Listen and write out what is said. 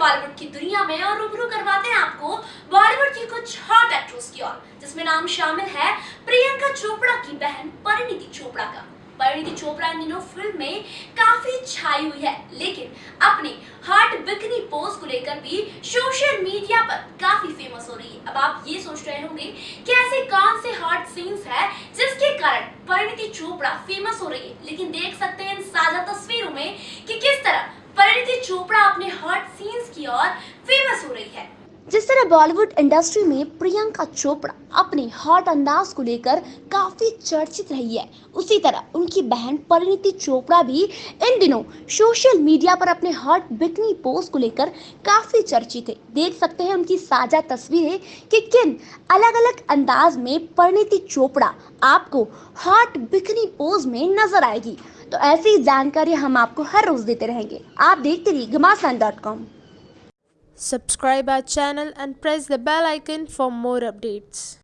बॉलीवुड की दुनिया में और रूबरू करवाते हैं आपको बॉलीवुड की कुछ हॉट एक्ट्रेस की ओर, जिसमें नाम शामिल है प्रियंका चोपड़ा की बहन परिणीति चोपड़ा का। परिणीति चोपड़ा इन दिनों फ़िल्म में काफ़ी छाई हुई है, लेकिन अपने हॉट बिकनी पोज को लेकर भी सोशल मीडिया पर काफ़ी फ़ेमस हो रही है। अब आप ये सोच रहे होंगे कि ऐसे कौन से हॉट सीन्स है जिसके कारण परिणीति चोपड़ा फ़ेमस हो रही है? लेकिन देख सकते हैं इन साझा तस्वीरों में कि किस तरह परिणीति चोपड़ा अपने हॉट ओर फ़ेमस हो रही है। जिस तरह बॉलीवुड इंडस्ट्री में प्रियंका चोपड़ा अपने हॉट अंदाज को लेकर काफ़ी चर्चित रही है, उसी तरह उनकी बहन परिणीति चोपड़ा भी इन दिनों सोशल मीडिया पर अपने हॉट बिकनी पोज को लेकर काफ़ी चर्चित है। देख सकते हैं उनकी साझा तस्वीरें कि किन अलग अलग अंदाज में परिणीति चोपड़ा आपको हॉट बिकनी पोज में नज़र आएगी। तो ऐसी जानकारी हम आपको हर रोज देते रहेंगे। आप देखते रहिए Ghamasan dot com Subscribe our channel and press the bell icon for more updates.